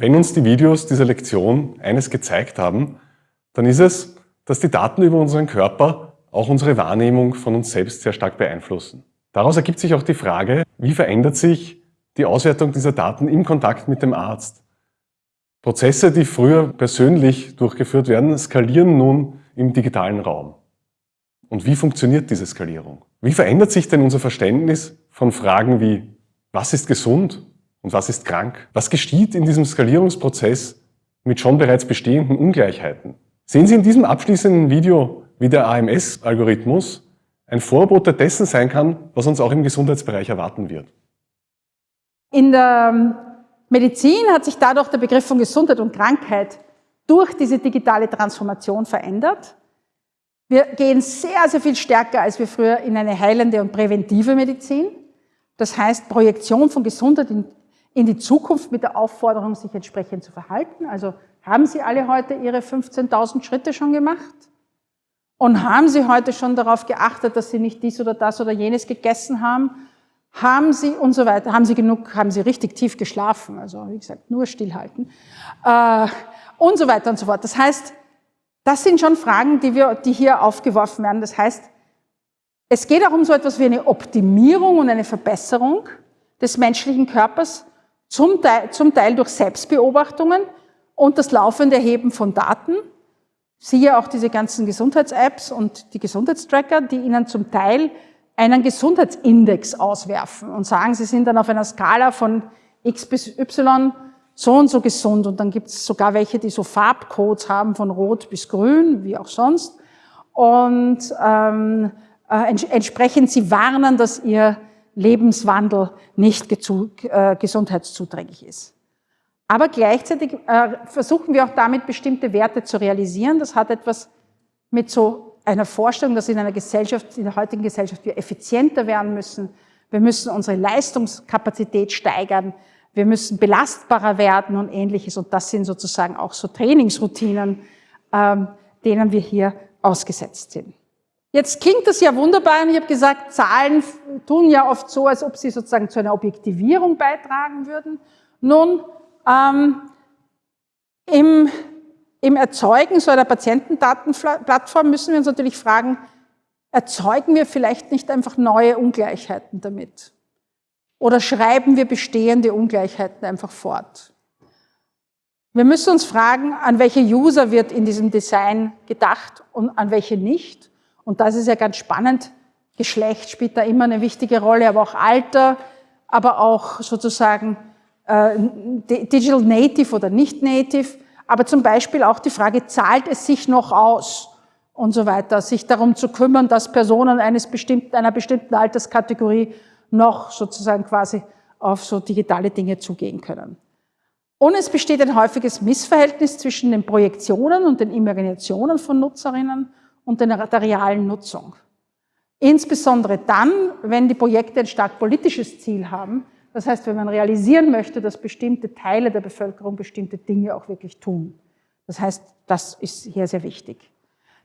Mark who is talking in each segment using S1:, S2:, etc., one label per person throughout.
S1: Wenn uns die Videos dieser Lektion eines gezeigt haben, dann ist es, dass die Daten über unseren Körper auch unsere Wahrnehmung von uns selbst sehr stark beeinflussen. Daraus ergibt sich auch die Frage, wie verändert sich die Auswertung dieser Daten im Kontakt mit dem Arzt? Prozesse, die früher persönlich durchgeführt werden, skalieren nun im digitalen Raum. Und wie funktioniert diese Skalierung? Wie verändert sich denn unser Verständnis von Fragen wie, was ist gesund und was ist krank? Was geschieht in diesem Skalierungsprozess mit schon bereits bestehenden Ungleichheiten? Sehen Sie in diesem abschließenden Video, wie der AMS-Algorithmus ein Vorbote dessen sein kann, was uns auch im Gesundheitsbereich erwarten wird.
S2: In der Medizin hat sich dadurch der Begriff von Gesundheit und Krankheit durch diese digitale Transformation verändert. Wir gehen sehr, sehr viel stärker als wir früher in eine heilende und präventive Medizin. Das heißt, Projektion von Gesundheit in, in die Zukunft mit der Aufforderung, sich entsprechend zu verhalten. Also haben Sie alle heute Ihre 15.000 Schritte schon gemacht? Und haben Sie heute schon darauf geachtet, dass Sie nicht dies oder das oder jenes gegessen haben? Haben Sie und so weiter, haben Sie genug, haben Sie richtig tief geschlafen? Also wie gesagt, nur stillhalten. Äh, und so weiter und so fort. Das heißt, das sind schon Fragen, die, wir, die hier aufgeworfen werden. Das heißt, es geht auch um so etwas wie eine Optimierung und eine Verbesserung des menschlichen Körpers, zum Teil, zum Teil durch Selbstbeobachtungen und das laufende Erheben von Daten. Siehe auch diese ganzen Gesundheits-Apps und die Gesundheitstracker, die Ihnen zum Teil einen Gesundheitsindex auswerfen und sagen, Sie sind dann auf einer Skala von X bis Y so und so gesund. Und dann gibt es sogar welche, die so Farbcodes haben von Rot bis Grün, wie auch sonst. Und ähm, äh, ents entsprechend sie warnen, dass ihr Lebenswandel nicht äh, gesundheitszuträglich ist. Aber gleichzeitig äh, versuchen wir auch damit bestimmte Werte zu realisieren. Das hat etwas mit so einer Vorstellung, dass in einer Gesellschaft, in der heutigen Gesellschaft wir effizienter werden müssen. Wir müssen unsere Leistungskapazität steigern. Wir müssen belastbarer werden und ähnliches. Und das sind sozusagen auch so Trainingsroutinen, ähm, denen wir hier ausgesetzt sind. Jetzt klingt das ja wunderbar und ich habe gesagt, Zahlen tun ja oft so, als ob sie sozusagen zu einer Objektivierung beitragen würden. Nun, ähm, im, im Erzeugen so einer Patientendatenplattform müssen wir uns natürlich fragen, erzeugen wir vielleicht nicht einfach neue Ungleichheiten damit? Oder schreiben wir bestehende Ungleichheiten einfach fort? Wir müssen uns fragen, an welche User wird in diesem Design gedacht und an welche nicht. Und das ist ja ganz spannend. Geschlecht spielt da immer eine wichtige Rolle, aber auch Alter, aber auch sozusagen äh, Digital Native oder nicht Native, aber zum Beispiel auch die Frage, zahlt es sich noch aus und so weiter, sich darum zu kümmern, dass Personen eines bestimmten, einer bestimmten Alterskategorie noch sozusagen quasi auf so digitale Dinge zugehen können. Und es besteht ein häufiges Missverhältnis zwischen den Projektionen und den Imaginationen von Nutzerinnen und der realen Nutzung. Insbesondere dann, wenn die Projekte ein stark politisches Ziel haben. Das heißt, wenn man realisieren möchte, dass bestimmte Teile der Bevölkerung bestimmte Dinge auch wirklich tun. Das heißt, das ist hier sehr wichtig.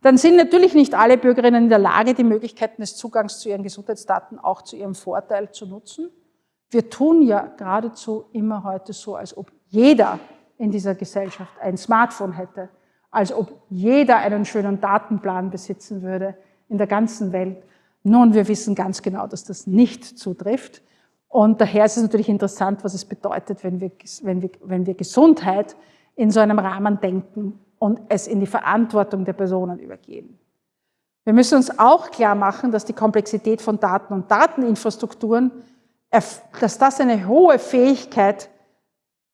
S2: Dann sind natürlich nicht alle Bürgerinnen in der Lage, die Möglichkeiten des Zugangs zu ihren Gesundheitsdaten auch zu ihrem Vorteil zu nutzen. Wir tun ja geradezu immer heute so, als ob jeder in dieser Gesellschaft ein Smartphone hätte als ob jeder einen schönen Datenplan besitzen würde in der ganzen Welt. Nun, wir wissen ganz genau, dass das nicht zutrifft. Und daher ist es natürlich interessant, was es bedeutet, wenn wir, wenn wir, wenn wir Gesundheit in so einem Rahmen denken und es in die Verantwortung der Personen übergehen. Wir müssen uns auch klar machen, dass die Komplexität von Daten und Dateninfrastrukturen, dass das eine hohe Fähigkeit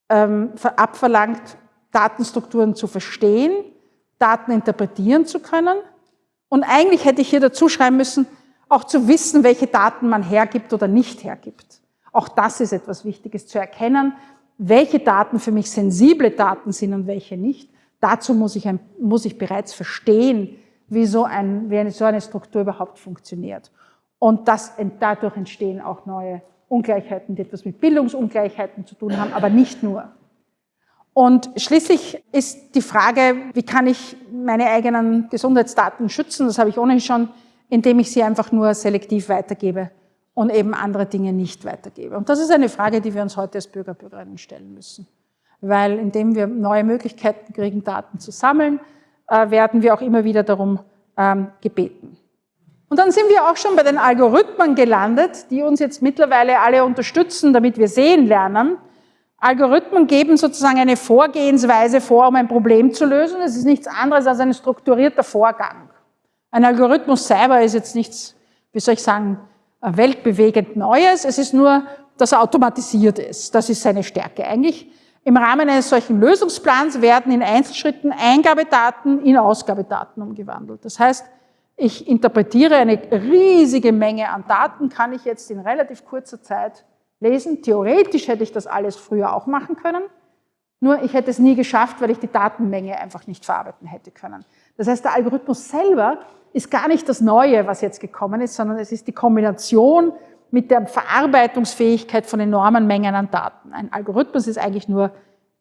S2: ähm, abverlangt, Datenstrukturen zu verstehen, Daten interpretieren zu können. Und eigentlich hätte ich hier dazu schreiben müssen, auch zu wissen, welche Daten man hergibt oder nicht hergibt. Auch das ist etwas Wichtiges zu erkennen, welche Daten für mich sensible Daten sind und welche nicht. Dazu muss ich, ein, muss ich bereits verstehen, wie so, ein, wie eine, so eine Struktur überhaupt funktioniert. Und das, dadurch entstehen auch neue Ungleichheiten, die etwas mit Bildungsungleichheiten zu tun haben, aber nicht nur. Und schließlich ist die Frage, wie kann ich meine eigenen Gesundheitsdaten schützen? Das habe ich ohnehin schon, indem ich sie einfach nur selektiv weitergebe und eben andere Dinge nicht weitergebe. Und das ist eine Frage, die wir uns heute als Bürger, Bürgerinnen stellen müssen. weil indem wir neue Möglichkeiten kriegen, Daten zu sammeln, äh, werden wir auch immer wieder darum ähm, gebeten. Und dann sind wir auch schon bei den Algorithmen gelandet, die uns jetzt mittlerweile alle unterstützen, damit wir sehen lernen. Algorithmen geben sozusagen eine Vorgehensweise vor, um ein Problem zu lösen. Es ist nichts anderes als ein strukturierter Vorgang. Ein Algorithmus selber ist jetzt nichts, wie soll ich sagen, weltbewegend Neues. Es ist nur, dass er automatisiert ist. Das ist seine Stärke. Eigentlich im Rahmen eines solchen Lösungsplans werden in Einzelschritten Eingabedaten in Ausgabedaten umgewandelt. Das heißt, ich interpretiere eine riesige Menge an Daten, kann ich jetzt in relativ kurzer Zeit lesen. Theoretisch hätte ich das alles früher auch machen können, nur ich hätte es nie geschafft, weil ich die Datenmenge einfach nicht verarbeiten hätte können. Das heißt, der Algorithmus selber ist gar nicht das Neue, was jetzt gekommen ist, sondern es ist die Kombination mit der Verarbeitungsfähigkeit von enormen Mengen an Daten. Ein Algorithmus ist eigentlich nur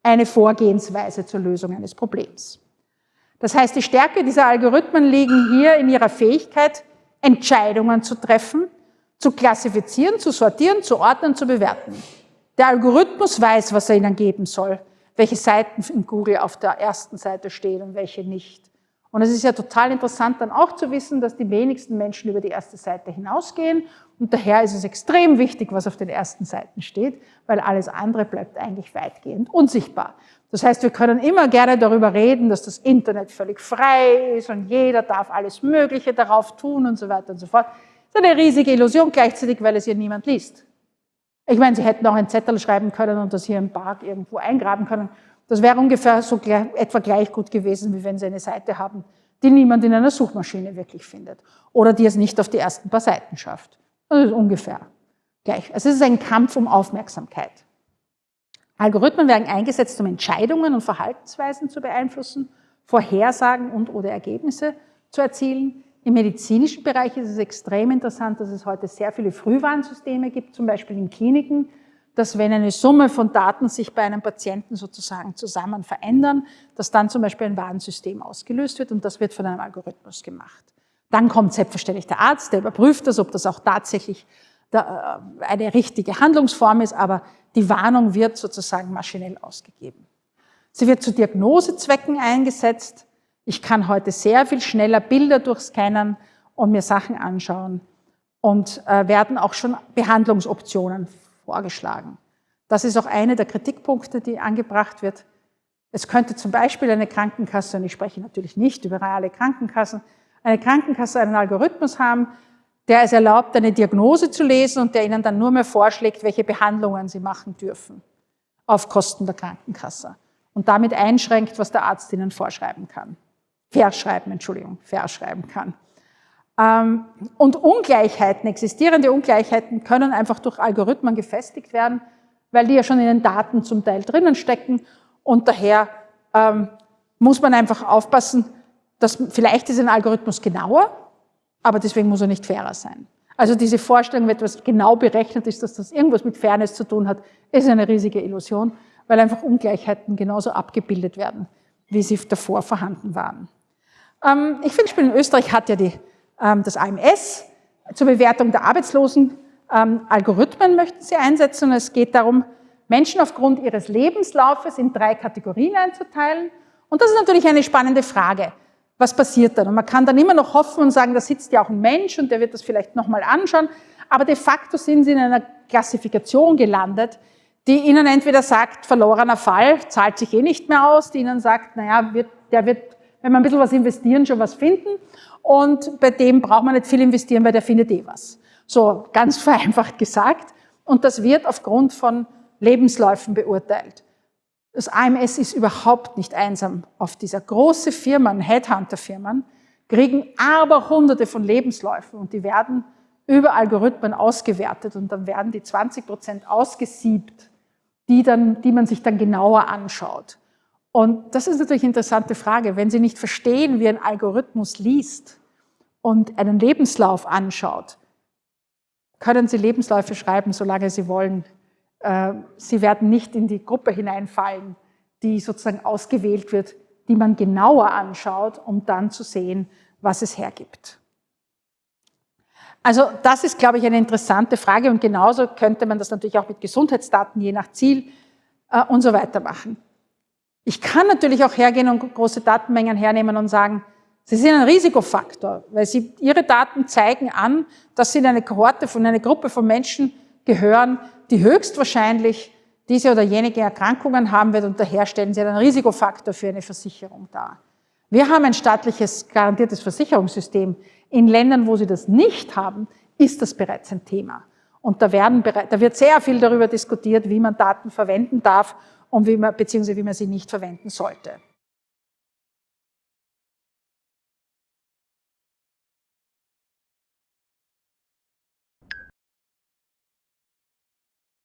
S2: eine Vorgehensweise zur Lösung eines Problems. Das heißt, die Stärke dieser Algorithmen liegen hier in ihrer Fähigkeit, Entscheidungen zu treffen, zu klassifizieren, zu sortieren, zu ordnen, zu bewerten. Der Algorithmus weiß, was er ihnen geben soll, welche Seiten in Google auf der ersten Seite stehen und welche nicht. Und es ist ja total interessant dann auch zu wissen, dass die wenigsten Menschen über die erste Seite hinausgehen. Und daher ist es extrem wichtig, was auf den ersten Seiten steht, weil alles andere bleibt eigentlich weitgehend unsichtbar. Das heißt, wir können immer gerne darüber reden, dass das Internet völlig frei ist und jeder darf alles Mögliche darauf tun und so weiter und so fort. Eine riesige Illusion gleichzeitig, weil es hier niemand liest. Ich meine, Sie hätten auch einen Zettel schreiben können und das hier im Park irgendwo eingraben können. Das wäre ungefähr so gleich, etwa gleich gut gewesen, wie wenn Sie eine Seite haben, die niemand in einer Suchmaschine wirklich findet oder die es nicht auf die ersten paar Seiten schafft. Das ist ungefähr gleich. Also es ist ein Kampf um Aufmerksamkeit. Algorithmen werden eingesetzt, um Entscheidungen und Verhaltensweisen zu beeinflussen, Vorhersagen und oder Ergebnisse zu erzielen. Im medizinischen Bereich ist es extrem interessant, dass es heute sehr viele Frühwarnsysteme gibt, zum Beispiel in Kliniken, dass wenn eine Summe von Daten sich bei einem Patienten sozusagen zusammen verändern, dass dann zum Beispiel ein Warnsystem ausgelöst wird und das wird von einem Algorithmus gemacht. Dann kommt selbstverständlich der Arzt, der überprüft das, ob das auch tatsächlich äh, eine richtige Handlungsform ist, aber die Warnung wird sozusagen maschinell ausgegeben. Sie wird zu Diagnosezwecken eingesetzt. Ich kann heute sehr viel schneller Bilder durchscannen und mir Sachen anschauen und äh, werden auch schon Behandlungsoptionen vorgeschlagen. Das ist auch eine der Kritikpunkte, die angebracht wird. Es könnte zum Beispiel eine Krankenkasse, und ich spreche natürlich nicht über reale Krankenkassen, eine Krankenkasse einen Algorithmus haben, der es erlaubt, eine Diagnose zu lesen und der Ihnen dann nur mehr vorschlägt, welche Behandlungen Sie machen dürfen auf Kosten der Krankenkasse und damit einschränkt, was der Arzt Ihnen vorschreiben kann. Verschreiben, Entschuldigung, verschreiben kann. Ähm, und Ungleichheiten, existierende Ungleichheiten können einfach durch Algorithmen gefestigt werden, weil die ja schon in den Daten zum Teil drinnen stecken und daher ähm, muss man einfach aufpassen, dass vielleicht ist ein Algorithmus genauer, aber deswegen muss er nicht fairer sein. Also diese Vorstellung, wenn etwas genau berechnet ist, dass das irgendwas mit Fairness zu tun hat, ist eine riesige Illusion, weil einfach Ungleichheiten genauso abgebildet werden, wie sie davor vorhanden waren. Ähm, ich finde, in Österreich hat ja die ähm, das AMS. Zur Bewertung der Arbeitslosen ähm, Algorithmen möchten sie einsetzen. Es geht darum, Menschen aufgrund ihres Lebenslaufes in drei Kategorien einzuteilen. Und das ist natürlich eine spannende Frage. Was passiert dann? Und man kann dann immer noch hoffen und sagen, da sitzt ja auch ein Mensch und der wird das vielleicht nochmal anschauen. Aber de facto sind sie in einer Klassifikation gelandet, die ihnen entweder sagt, verlorener Fall, zahlt sich eh nicht mehr aus, die ihnen sagt, naja, wird, der wird, wenn wir ein bisschen was investieren, schon was finden und bei dem braucht man nicht viel investieren, weil der findet eh was. So ganz vereinfacht gesagt. Und das wird aufgrund von Lebensläufen beurteilt. Das AMS ist überhaupt nicht einsam auf dieser. Große Firmen, Headhunter-Firmen, kriegen aber hunderte von Lebensläufen und die werden über Algorithmen ausgewertet und dann werden die 20 Prozent ausgesiebt, die, dann, die man sich dann genauer anschaut. Und das ist natürlich eine interessante Frage. Wenn Sie nicht verstehen, wie ein Algorithmus liest und einen Lebenslauf anschaut, können Sie Lebensläufe schreiben, solange Sie wollen. Äh, Sie werden nicht in die Gruppe hineinfallen, die sozusagen ausgewählt wird, die man genauer anschaut, um dann zu sehen, was es hergibt. Also das ist, glaube ich, eine interessante Frage und genauso könnte man das natürlich auch mit Gesundheitsdaten je nach Ziel äh, und so weiter machen. Ich kann natürlich auch hergehen und große Datenmengen hernehmen und sagen, Sie sind ein Risikofaktor, weil Sie, Ihre Daten zeigen an, dass Sie in eine Kohorte von einer Gruppe von Menschen gehören, die höchstwahrscheinlich diese oder jenige Erkrankungen haben wird und daher stellen Sie einen Risikofaktor für eine Versicherung dar. Wir haben ein staatliches garantiertes Versicherungssystem. In Ländern, wo sie das nicht haben, ist das bereits ein Thema. Und da, werden, da wird sehr viel darüber diskutiert, wie man Daten verwenden darf und wie man, beziehungsweise wie man sie nicht verwenden sollte.